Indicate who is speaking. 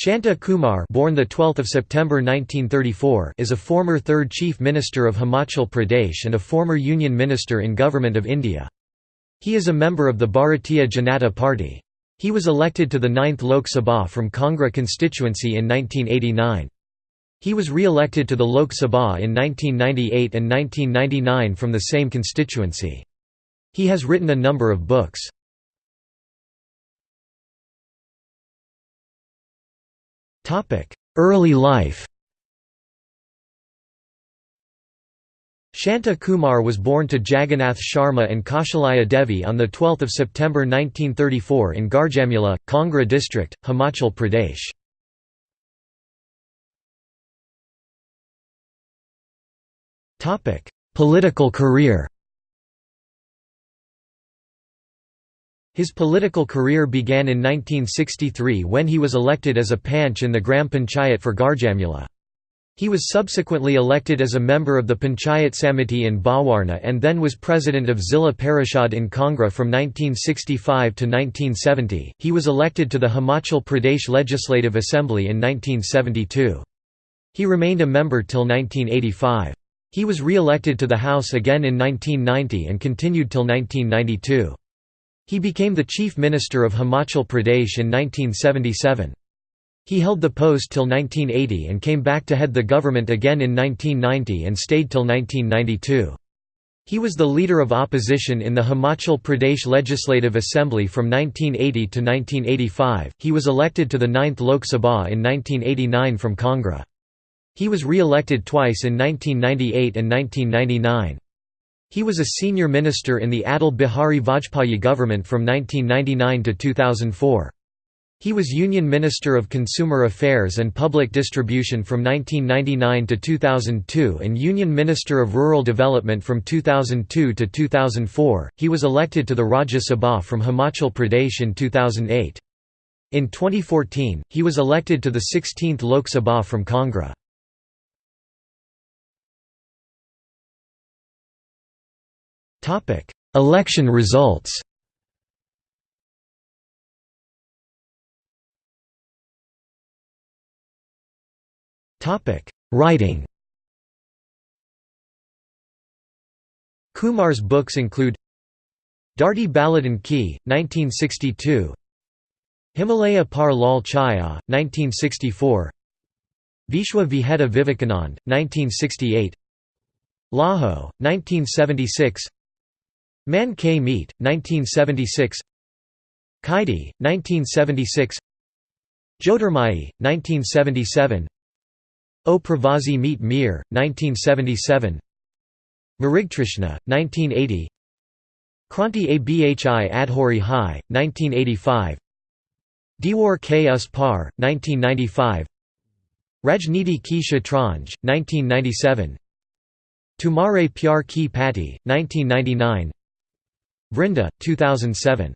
Speaker 1: Shanta Kumar born the 12th of September 1934 is a former third Chief Minister of Himachal Pradesh and a former Union Minister in Government of India. He is a member of the Bharatiya Janata Party. He was elected to the 9th Lok Sabha from Kangra constituency in 1989. He was re-elected to the Lok Sabha in 1998 and 1999 from the same constituency. He has written a number of books. Early life Shanta Kumar was born to Jagannath Sharma and Kaushalya Devi on 12 September 1934 in Garjamula, Kangra district, Himachal Pradesh. Political career His political career began in 1963 when he was elected as a panch in the Gram Panchayat for Garjamula. He was subsequently elected as a member of the Panchayat Samiti in Bhawarna and then was president of Zilla Parishad in Kangra from 1965 to 1970. He was elected to the Himachal Pradesh Legislative Assembly in 1972. He remained a member till 1985. He was re-elected to the House again in 1990 and continued till 1992. He became the Chief Minister of Himachal Pradesh in 1977. He held the post till 1980 and came back to head the government again in 1990 and stayed till 1992. He was the leader of opposition in the Himachal Pradesh Legislative Assembly from 1980 to 1985. He was elected to the 9th Lok Sabha in 1989 from Kangra. He was re-elected twice in 1998 and 1999. He was a senior minister in the Atal Bihari Vajpayee government from 1999 to 2004. He was Union Minister of Consumer Affairs and Public Distribution from 1999 to 2002 and Union Minister of Rural Development from 2002 to 2004. He was elected to the Rajya Sabha from Himachal Pradesh in 2008. In 2014, he was elected to the 16th Lok Sabha from Kangra. Election results. Writing. Kumar's books include Dardi Baladan Ki, 1962 Himalaya Par Lal Chaya, 1964 Vishwa Vijeta Vivekanand, 1968 Laho, 1976 Man K Meet, 1976 Kaidi, 1976 Jyotirmayi, 1977 O Pravasi Meet Mir, 1977 Mrigtrishna, 1980 Kranti Abhi Adhuri Hai, 1985 Diwar K Us Par, 1995 Rajniti Ki Shatranj, 1997 Tumare Pyar Ki Patti, 1999 Vrinda, 2007